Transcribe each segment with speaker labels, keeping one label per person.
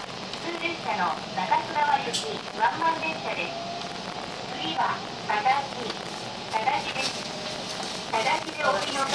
Speaker 1: 普通列車の中津川行きワンマン列車です次は正しい正しです。正しでお降りの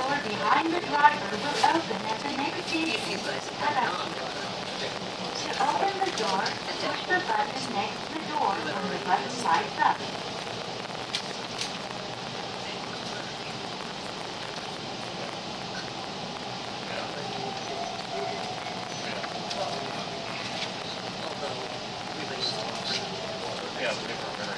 Speaker 1: door behind the driver will open at the next seat. To open the door, push the button next to the door when the button side, up. Yeah,